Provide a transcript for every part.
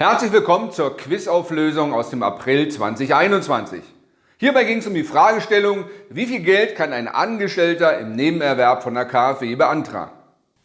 Herzlich willkommen zur Quizauflösung aus dem April 2021. Hierbei ging es um die Fragestellung, wie viel Geld kann ein Angestellter im Nebenerwerb von der KfW beantragen?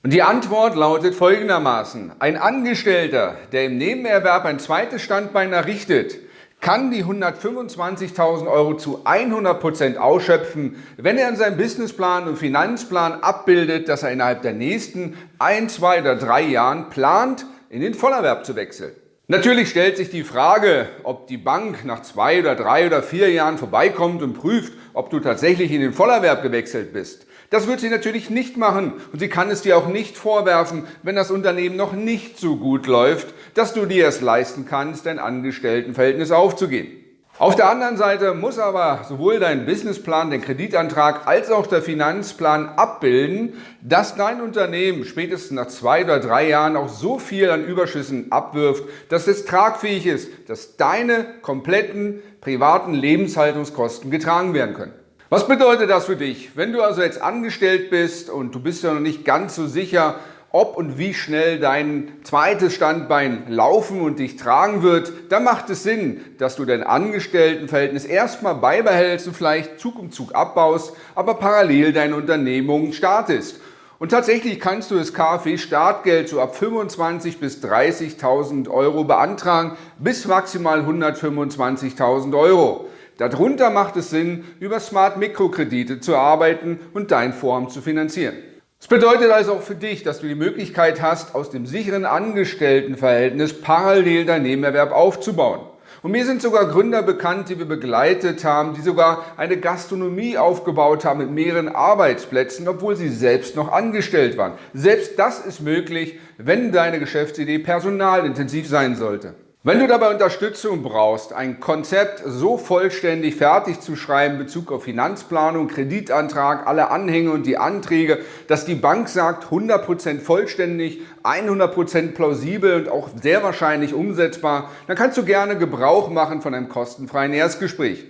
Und die Antwort lautet folgendermaßen. Ein Angestellter, der im Nebenerwerb ein zweites Standbein errichtet, kann die 125.000 Euro zu 100 Prozent ausschöpfen, wenn er in seinem Businessplan und Finanzplan abbildet, dass er innerhalb der nächsten ein, zwei oder drei Jahren plant, in den Vollerwerb zu wechseln. Natürlich stellt sich die Frage, ob die Bank nach zwei oder drei oder vier Jahren vorbeikommt und prüft, ob du tatsächlich in den Vollerwerb gewechselt bist. Das wird sie natürlich nicht machen und sie kann es dir auch nicht vorwerfen, wenn das Unternehmen noch nicht so gut läuft, dass du dir es leisten kannst, dein Angestelltenverhältnis aufzugeben. Auf der anderen Seite muss aber sowohl dein Businessplan, der Kreditantrag als auch der Finanzplan abbilden, dass dein Unternehmen spätestens nach zwei oder drei Jahren auch so viel an Überschüssen abwirft, dass es tragfähig ist, dass deine kompletten privaten Lebenshaltungskosten getragen werden können. Was bedeutet das für dich? Wenn du also jetzt angestellt bist und du bist ja noch nicht ganz so sicher, ob und wie schnell dein zweites Standbein laufen und dich tragen wird, dann macht es Sinn, dass du dein Angestelltenverhältnis erstmal beibehältst und vielleicht Zug um Zug abbaust, aber parallel deine Unternehmung startest. Und tatsächlich kannst du das KfW-Startgeld so ab 25.000 bis 30.000 Euro beantragen, bis maximal 125.000 Euro. Darunter macht es Sinn, über Smart Mikrokredite zu arbeiten und dein Vorhaben zu finanzieren. Das bedeutet also auch für dich, dass du die Möglichkeit hast, aus dem sicheren Angestelltenverhältnis parallel dein Nebenerwerb aufzubauen. Und mir sind sogar Gründer bekannt, die wir begleitet haben, die sogar eine Gastronomie aufgebaut haben mit mehreren Arbeitsplätzen, obwohl sie selbst noch angestellt waren. Selbst das ist möglich, wenn deine Geschäftsidee personalintensiv sein sollte. Wenn du dabei Unterstützung brauchst, ein Konzept so vollständig fertig zu schreiben in Bezug auf Finanzplanung, Kreditantrag, alle Anhänge und die Anträge, dass die Bank sagt 100% vollständig, 100% plausibel und auch sehr wahrscheinlich umsetzbar, dann kannst du gerne Gebrauch machen von einem kostenfreien Erstgespräch.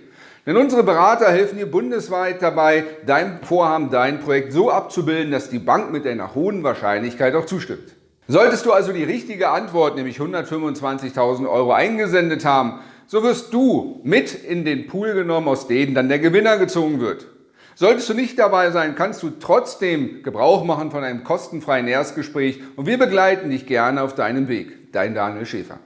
Denn unsere Berater helfen dir bundesweit dabei, dein Vorhaben, dein Projekt so abzubilden, dass die Bank mit einer hohen Wahrscheinlichkeit auch zustimmt. Solltest du also die richtige Antwort, nämlich 125.000 Euro eingesendet haben, so wirst du mit in den Pool genommen, aus denen dann der Gewinner gezogen wird. Solltest du nicht dabei sein, kannst du trotzdem Gebrauch machen von einem kostenfreien Erstgespräch und wir begleiten dich gerne auf deinem Weg. Dein Daniel Schäfer.